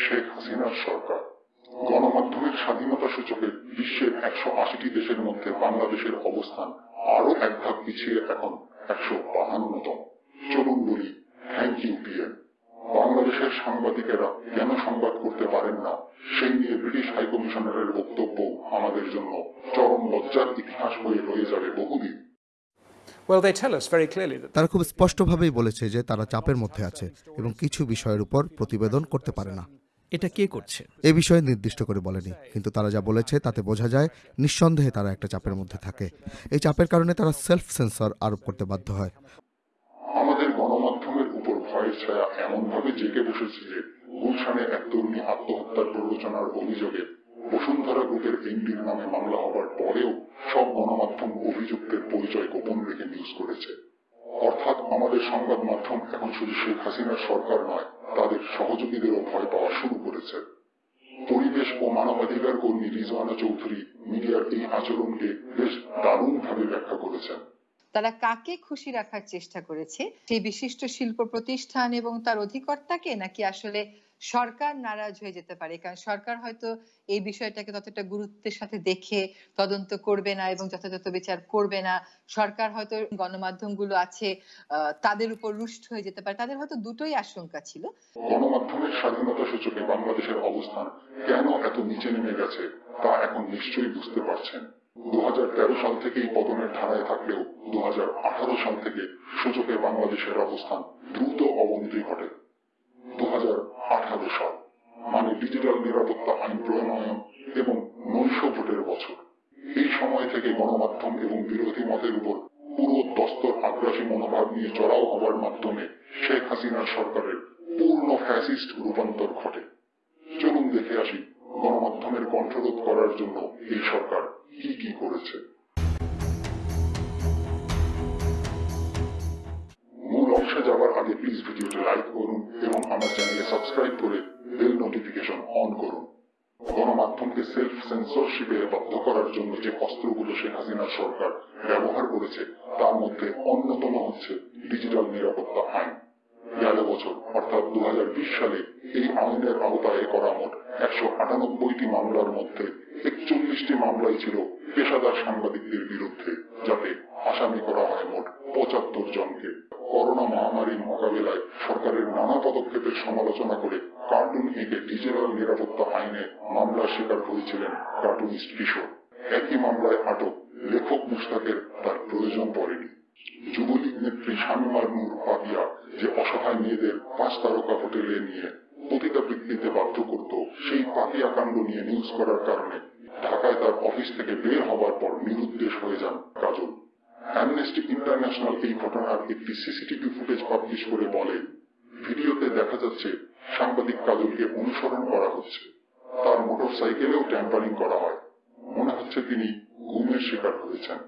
শেখ হাসিনার সরকার। গণমাধ্যমের স্বাধীনতা সূচকে বিশ্বের একশো আশিটি দেশের মধ্যে বাংলাদেশের অবস্থান আরও এক ধাপ পিছিয়ে এখন একশো বাহান্নতম। চলুন বলি থ্যাংক ইউ পিএম বাংলাদেশের সাংবাদিকেরা কেন সংবাদ করতে পারেন না? সেই নিয়ে ব্রিটিশ হাইকমিশনারের বক্তব্য আমাদের জন্য চরম লজ্জার ইতিহাস হয়ে রয়ে যাবে বহুদিন। Well, they tell us very clearly that তারা খুব স্পষ্টভাবেই বলেছে যে তারা চাপের মধ্যে আছে এবং কিছু বিষয়ের উপর প্রতিবেদন করতে পারে না। এটা কে করছে? এ বিষয়ে নির্দিষ্ট করে বলেনি কিন্তু তারা যা বলেছে তাতে বোঝা যায় নিঃসন্দেহে তারা একটা চাপের মধ্যে থাকে। এই চাপের কারণে তারা সেলফ সেন্সর আরোপ করতে বাধ্য হয় আমাদের গণমাধ্যমের উপর ভয়ের ছায়া ভাবে বসেছে যে গুলশানে এক তরুণী আত্মহত্যার প্ররোচনার অভিযোগে বসুন্ধরা গ্রুপের এমডির নামে মামলা হবার পরেও সব গণমাধ্যম অভিযুক্তের পরিচয় গোপন রেখে নিউজ করেছে। অর্থাৎ আমাদের সংবাদ মাধ্যম এখন শুধু শেখ হাসিনার সরকার নয়, তাদের সহযোগীদেরও ভয় পাওয়া শুরু করেছে। পরিবেশ ও মানবাধিকার কর্মী রিজওয়ানা চৌধুরী মিডিয়ার এই আচরণকে বেশ দারুণভাবে ব্যাখ্যা করেছেন। তারা কাকে খুশি রাখার চেষ্টা করেছে? সেই বিশিষ্ট শিল্প প্রতিষ্ঠান এবং তার অধিকর্তাকে নাকি আসলে সরকার নারাজ হয়ে যেতে পারে? কারণ সরকার হয়তো এই বিষয়টাকে ততটা গুরুত্বের সাথে দেখে তদন্ত করবে না এবং যথাযথ বিচার করবে না। সরকার হয়তো গণমাধ্যমগুলো আছে তাদের উপর রুষ্ট হয়ে যেতে পারে। তাদের হয়তো দুটোই আশঙ্কা ছিল। গণমাধ্যমের স্বাধীনতা সূচকে বাংলাদেশের অবস্থান কেন এত নিচে নেমে গেছে তা এখন নিশ্চয়ই বুঝতে পারছেন। দু সাল থেকেই পতনের ধারায় থাকলেও দু সাল থেকে সূচকে বাংলাদেশের অবস্থান দ্রুত অবনতি ঘটে। দু সাল মানে ডিজিটাল নিরাপত্তা আইন প্রণয়ন এবং নৈশ ভোটের বছর। এই সময় থেকে গণমাধ্যম এবং বিরোধী মতের উপর পুরো দস্তর আগ্রাসী মনোভাব নিয়ে চড়াও হবার মাধ্যমে শেখ হাসিনার সরকারের পূর্ণ ফ্যাসিস্ট রূপান্তর ঘটে। চলুন দেখে আসি গণমাধ্যমের কণ্ঠরোধ করার জন্য এই সরকার কি কি করেছে? মূল অংশে যাওয়ার আগে প্লিজ ভিডিওটি লাইক করুন এবং আমার চ্যানেলে সাবস্ক্রাইব করে বেল নোটিফিকেশন অন করুন। গণমাধ্যমকে সেলফ সেন্সরশিপে বাধ্য করার জন্য যে অস্ত্রগুলো শেখ হাসিনার সরকার ব্যবহার করেছে, তার মধ্যে অন্যতম হচ্ছে ডিজিটাল নিরাপত্তা আইন। গেল বছর, অর্থাৎ দু হাজার বিশ সালে এই আইনের আওতায় করা মোট একশো আটানব্বইটি মামলার মধ্যে একচল্লিশটি মামলাই ছিল পেশাদার সাংবাদিকদের বিরুদ্ধে, যাতে আসামি করা হয় মোট পঁচাত্তর জনকে। করোনা মহামারীর মোকাবিলায় সরকারের নানা পদক্ষেপের সমালোচনা করে কার্টুন এঁকে ডিজিটাল নিরাপত্তা আইনে মামলার শিকার হয়েছিলেন কার্টুনিস্ট কিশোর। একই মামলায় আটক লেখক মুস্তাকের তার প্রয়োজন পড়েনি। যুবলীগ নেত্রী শামিমার নূর পাপিয়া যে অসহায় মেয়েদের পাঁচ তারকা হোটেলে নিয়ে পতিতাবৃত্তিতে বাধ্য করত সেই পাপিয়া কাণ্ড নিয়ে নিউজ করার কারণে। ঢাকায় তার অফিস থেকে বের হবার পর নিরুদ্দেশ হয়ে যান কাজল। অ্যামনেস্টি ইন্টারন্যাশনাল এই ঘটনার একটি সিসিটিভি ফুটেজ পাবলিশ করে বলে, ভিডিওতে দেখা যাচ্ছে সাংবাদিক কাজলকে অনুসরণ করা হচ্ছে। তার মোটর সাইকেলেও ট্যাম্পারিং করা হয়। মনে হচ্ছে তিনি ঘুমের শিকার হয়েছেন।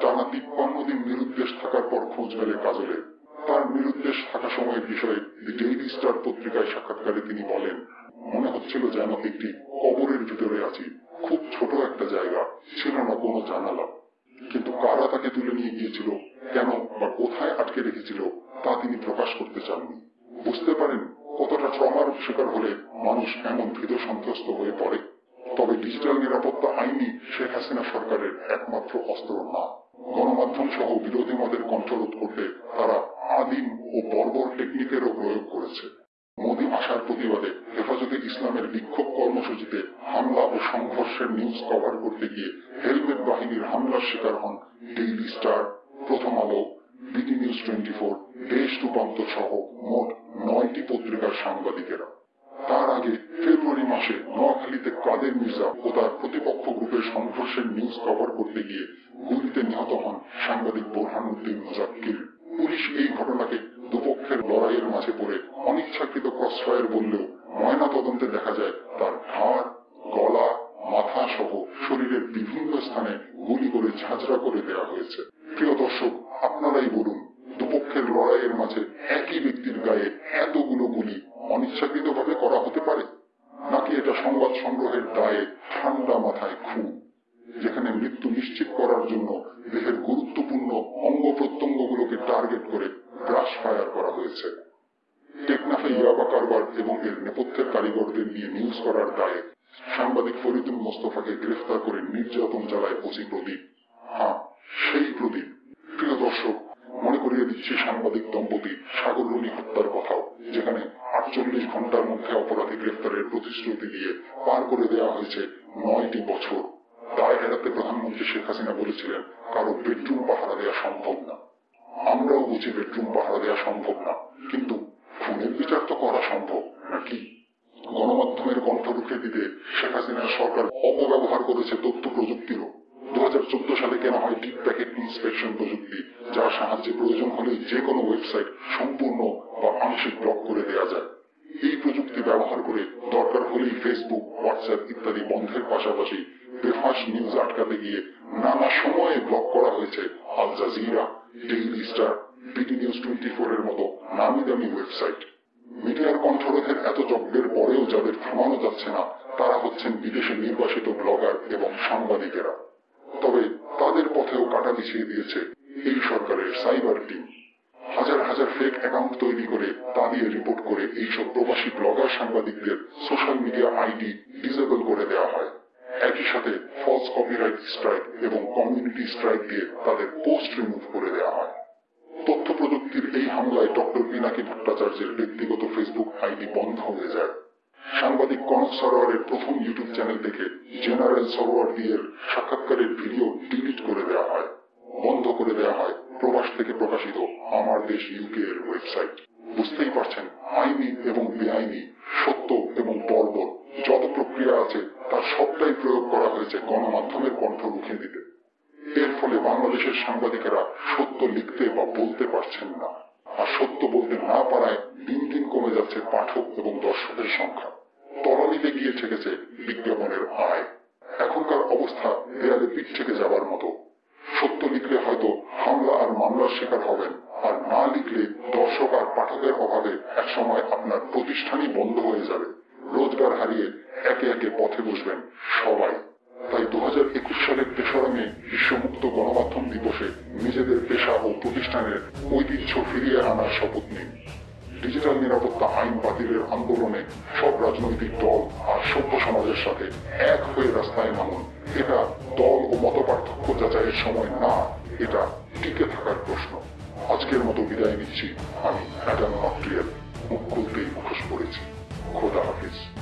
টানা তিপ্পান্ন দিন নিরুদ্দেশ থাকার পর খোঁজ মেলে কাজলের। তার নিরুদ্দেশ থাকা সময়ের বিষয়ে দি ডেইলি স্টার পত্রিকায় সাক্ষাৎকারে তিনি বলেন, মনে হচ্ছিল যেন একটি কবরের ভিতরে আছি। খুব ছোট একটা জায়গা, ছিল না কোনো জানালা। কিন্তু কারা তাকে তুলে নিয়ে গিয়েছিল, কেন বা কোথায় আটকে রেখেছিল, তা তিনি প্রকাশ করতে চাননি। বুঝতে পারেন, কতটা ট্রমার শিকার হলে মানুষ এমন ভীত সন্ত্রস্ত হয়ে পড়ে। তবে ডিজিটাল নিরাপত্তা আইনই শেখ হাসিনা সরকারের একমাত্র অস্ত্র না। গণমাধ্যম সহ বিরোধী মতের কণ্ঠরোধ করতে তারা আদিম ও বর্বর টেকনিকেরও প্রয়োগ করেছে মোদী আসার প্রতিবাদে হেফাজতে ইসলামের বিক্ষোভ কর্মসূচিতে হামলা ও সংঘর্ষের নিউজ গিয়ে হেলমেট বাহিনীর হামলার শিকার হন ডেইলি স্টার, প্রথম আলো বিডি নিউজ টোয়েন্টি ফোর, দেশ রূপান্তর সহ মোট নয়টি পত্রিকার সাংবাদিকেরা। তার আগে ফেব্রুয়ারি মাসে নোয়াখালীতে কাদের মির্জা ও তার প্রতিপক্ষ গ্রুপের সংঘর্ষের নিউজ কভার করতে গিয়ে গুলিতে নিহত হন সাংবাদিক বোরহানুদ্দিন মুজাক্কির পুলিশ এই ঘটনাকে দুপক্ষের লড়াইয়ের মাঝে পড়ে অনিচ্ছাকৃত ক্রসফায়ার বললেও ময়না তদন্তে দেখা যায় তার ঘাড় গলা মাথা সহ শরীরের বিভিন্ন স্থানে গুলি করে ঝাঁঝরা করে দেওয়া হয়েছে প্রিয় দর্শক আপনারাই বলুন দুপক্ষের লড়াইয়ের মাঝে একই ব্যক্তির গায়ে এতগুলো গুলি অনিচ্ছাকৃতভাবে করা হতে পারে নাকি এটা সংবাদ সংগ্রহের দায়ে ঠান্ডা মাথায় খুন যেখানে মৃত্যু নিশ্চিত করার জন্য দেহের গুরুত্বপূর্ণ অঙ্গ প্রত্যঙ্গগুলোকে টার্গেট করে ব্রাশ ফায়ার করা হয়েছে টেকনাফে ইয়াবা কারবার নেপথ্যের কারিগরদের নিয়ে নিউজ করার দায়ে সাংবাদিক ফরিদুল মোস্তফাকে গ্রেফতার করে নির্যাতন চালায় ওসি প্রদীপ। হ্যাঁ সেই প্রদীপ। প্রিয় দর্শক, মনে করিয়ে দিচ্ছি সাংবাদিক দম্পতি সাগর রুনি হত্যার কথাও, যেখানে আটচল্লিশ ঘণ্টার মধ্যে অপরাধী গ্রেফতারের প্রতিশ্রুতি দিয়ে পার করে দেওয়া হয়েছে নয়টি বছর। দায় এড়াতে প্রধানমন্ত্রী শেখ হাসিনা বলেছিলেন, কারও বেডরুম পাহারা দেওয়া সম্ভব না। আমরাও বুঝি বেডরুম পাহারা দেওয়া সম্ভব না, কিন্তু খুনের বিচার তো করা সম্ভব। নাকি গণমাধ্যমের কণ্ঠ রুখে দিতে শেখ হাসিনার সরকার অপব্যবহার করেছে তথ্য প্রযুক্তিরও। দু সালে কেনা হয় ডিপ প্যাকেট ইন্সপেকশন প্রযুক্তি, যার সাহায্যে প্রয়োজন হলে যে কোনো ওয়েবসাইট সম্পূর্ণ বা আংশিক ব্লক করে দেওয়া যায়। এই প্রযুক্তি ব্যবহার করে দরকার হলেই ফেসবুক হোয়াটসঅ্যাপ ইত্যাদি বন্ধের পাশাপাশি বেফাস নিউজ আটকাতে গিয়ে নানা সময়ে ব্লক করা হয়েছে Al Jazeera Daily Star BD News twenty four এর মতো নামি দামি ওয়েবসাইট মিডিয়ার কণ্ঠরোধের এত যজ্ঞের পরেও যাদের থামানো যাচ্ছে না, তারা হচ্ছেন বিদেশে নির্বাসিত ব্লগার এবং সাংবাদিকেরা। তবে তাদের পথেও কাটা বিছিয়ে দিয়েছে এই সরকারের সাইবার টিম। হাজার হাজার ফেক অ্যাকাউন্ট তৈরি করে তা দিয়ে রিপোর্ট করে এইসব প্রবাসী ব্লগার সাংবাদিকদের সোশ্যাল মিডিয়া আইডি ডিসেবল করে দেওয়া হয়। একই সাথে ফলস কপিরাইট স্ট্রাইক এবং কমিউনিটি স্ট্রাইক দিয়ে তাদের পোস্ট রিমুভ করে দেওয়া হয়। তথ্য প্রযুক্তির এই হামলায় ডক্টর পিনাকি ভট্টাচার্যের ব্যক্তিগত ফেসবুক আইডি বন্ধ হয়ে যায়। সাংবাদিক কনক সরোয়ারের প্রথম ইউটিউব চ্যানেল থেকে জেনারেল সরোয়ার দিয়ে সাক্ষাৎকারের ভিডিও ডিলিট করে দেওয়া হয়। বন্ধ করে দেওয়া হয়। প্রবাস থেকে প্রকাশিত আমার দেশ ইউকে এর ওয়েবসাইট। বুঝতেই পারছেন, আইনি এবং বেআইনি সত্য এবং বর্বর যত প্রক্রিয়া আছে তার সবটাই প্রয়োগ করা হয়েছে গণমাধ্যমের কণ্ঠ রুখে দিতে এর ফলে বাংলাদেশের সাংবাদিকেরা সত্য লিখতে বা বলতে পারছেন না আর সত্য বলতে না পারায় দিন দিন কমে যাচ্ছে পাঠক এবং দর্শকের সংখ্যা তলানিতে গিয়ে ঠেকেছে বিজ্ঞাপনের আয় এখনকার অবস্থা দেয়ালে পিঠ থেকে যাবার মতো সত্য লিখলে হয়তো হামলা আর মামলার শিকার হবেন আর না লিখলে দর্শক আর পাঠকের অভাবে একসময় আপনার প্রতিষ্ঠানই বন্ধ হয়ে যাবে। রোজগার হারিয়ে একে একে পথে বসবেন সবাই। তাই দু হাজার একুশ সালের তেসরা মে বিশ্বমুক্ত গণমাধ্যম দিবসে নিজেদের পেশা ও প্রতিষ্ঠানের ঐতিহ্য ফিরিয়ে আনার শপথ নিন। ডিজিটাল নিরাপত্তা আইন বাতিলের আন্দোলনে সব রাজনৈতিক দল w Poetry, Coda Office.